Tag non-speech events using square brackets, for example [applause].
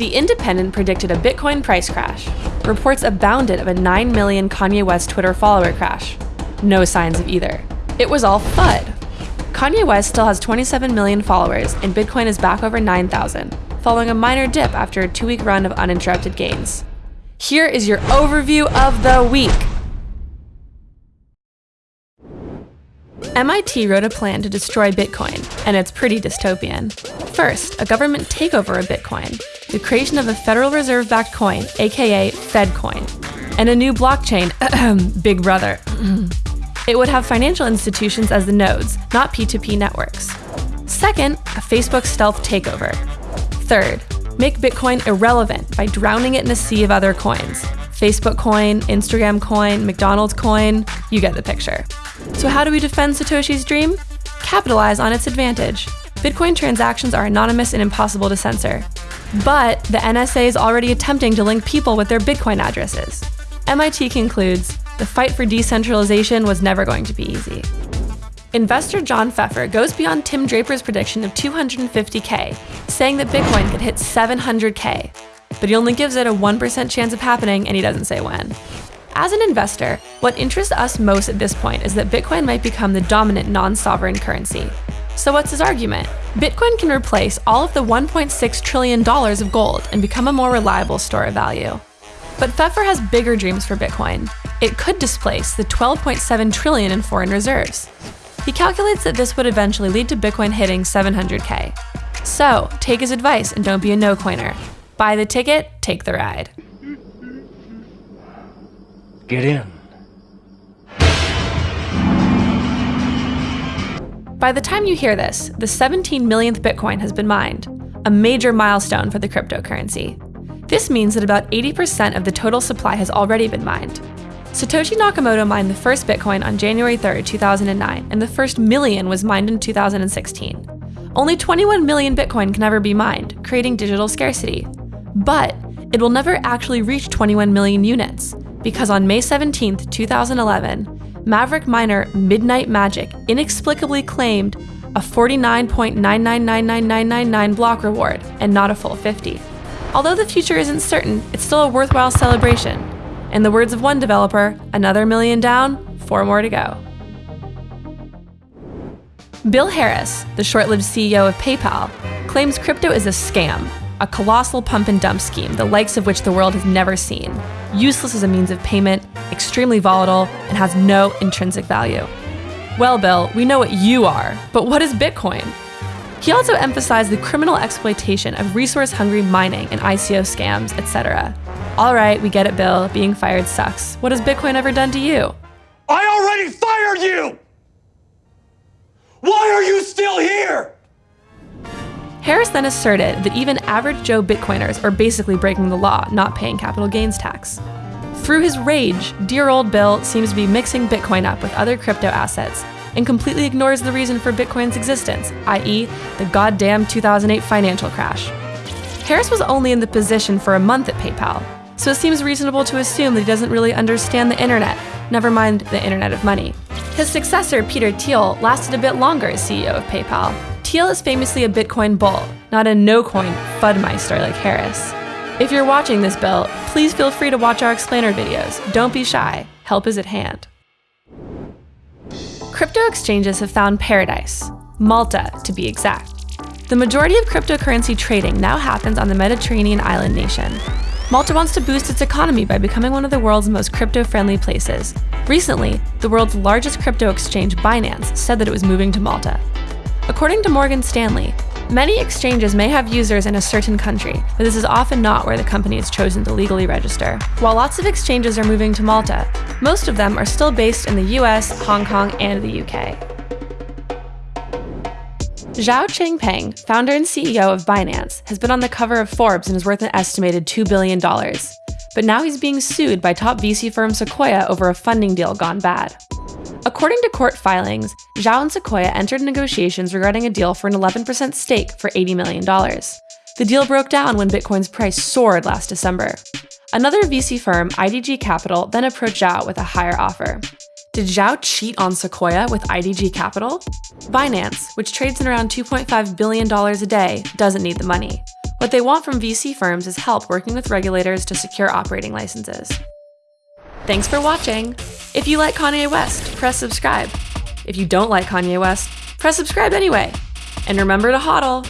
The Independent predicted a Bitcoin price crash. Reports abounded of a 9 million Kanye West Twitter follower crash. No signs of either. It was all FUD. Kanye West still has 27 million followers, and Bitcoin is back over 9,000, following a minor dip after a two week run of uninterrupted gains. Here is your overview of the week. MIT wrote a plan to destroy Bitcoin, and it's pretty dystopian. First, a government takeover of Bitcoin, the creation of a Federal Reserve backed coin, aka FedCoin, and a new blockchain, [clears throat] Big Brother. it would have financial institutions as the nodes, not P2P networks. Second, a Facebook stealth takeover. Third, make Bitcoin irrelevant by drowning it in a sea of other coins. Facebook coin, Instagram coin, McDonald's coin, you get the picture. So, how do we defend Satoshi's dream? Capitalize on its advantage. Bitcoin transactions are anonymous and impossible to censor. But the NSA is already attempting to link people with their Bitcoin addresses. MIT concludes the fight for decentralization was never going to be easy. Investor John Pfeffer goes beyond Tim Draper's prediction of 250K, saying that Bitcoin could hit 700K, but he only gives it a 1% chance of happening and he doesn't say when. As an investor, what interests us most at this point is that Bitcoin might become the dominant non sovereign currency. So, what's his argument? Bitcoin can replace all of the $1.6 trillion of gold and become a more reliable store of value. But Pfeffer has bigger dreams for Bitcoin. It could displace the 12.7 trillion in foreign reserves. He calculates that this would eventually lead to Bitcoin hitting 700k. So, take his advice and don't be a no-coiner. Buy the ticket, take the ride. Get in. By the time you hear this, the 17 millionth Bitcoin has been mined, a major milestone for the cryptocurrency. This means that about 80% of the total supply has already been mined. Satoshi Nakamoto mined the first Bitcoin on January 3, 2009, and the first million was mined in 2016. Only 21 million Bitcoin can ever be mined, creating digital scarcity. But it will never actually reach 21 million units, because on May 17, 2011, Maverick miner Midnight Magic inexplicably claimed a 49.9999999 block reward and not a full 50. Although the future isn't certain, it's still a worthwhile celebration, in the words of one developer, another million down, four more to go. Bill Harris, the short lived CEO of PayPal, claims crypto is a scam, a colossal pump and dump scheme, the likes of which the world has never seen, useless as a means of payment, extremely volatile, and has no intrinsic value. Well, Bill, we know what you are, but what is Bitcoin? He also emphasized the criminal exploitation of resource hungry mining and ICO scams, etc. All right, we get it, Bill. Being fired sucks. What has Bitcoin ever done to you? I already fired you! Why are you still here? Harris then asserted that even average Joe Bitcoiners are basically breaking the law, not paying capital gains tax. Through his rage, dear old Bill seems to be mixing Bitcoin up with other crypto assets and completely ignores the reason for Bitcoin's existence, i.e., the goddamn 2008 financial crash. Harris was only in the position for a month at PayPal, so it seems reasonable to assume that he doesn't really understand the internet, never mind the internet of money. His successor, Peter Thiel, lasted a bit longer as CEO of PayPal. Thiel is famously a Bitcoin bull, not a no-coin Fudmeister like Harris. If you're watching this, Bill, please feel free to watch our explainer videos. Don't be shy. Help is at hand. Crypto exchanges have found paradise, Malta to be exact. The majority of cryptocurrency trading now happens on the Mediterranean island nation, Malta wants to boost its economy by becoming one of the world's most crypto friendly places. Recently, the world's largest crypto exchange, Binance, said that it was moving to Malta. According to Morgan Stanley, many exchanges may have users in a certain country, but this is often not where the company is chosen to legally register. While lots of exchanges are moving to Malta, most of them are still based in the US, Hong Kong, and the UK. Zhao Changpeng, founder and CEO of Binance, has been on the cover of Forbes and is worth an estimated $2 billion. But now he's being sued by top VC firm Sequoia over a funding deal gone bad. According to court filings, Zhao and Sequoia entered negotiations regarding a deal for an 11% stake for $80 million. The deal broke down when Bitcoin's price soared last December. Another VC firm, IDG Capital, then approached Zhao with a higher offer. Did Zhao cheat on Sequoia with IDG Capital? Binance, which trades in around $2.5 billion a day, doesn't need the money. What they want from VC firms is help working with regulators to secure operating licenses. Thanks for watching! If you like Kanye West, press subscribe. If you don't like Kanye West, press subscribe anyway. And remember to hodl!